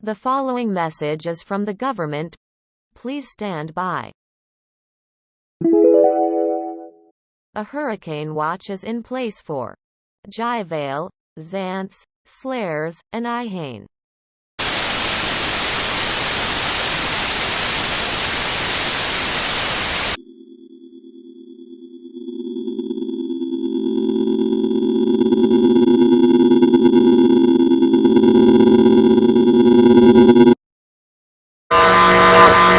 The following message is from the government. Please stand by. A hurricane watch is in place for Jyvale, Xanthe, Slieres, and Ihane. you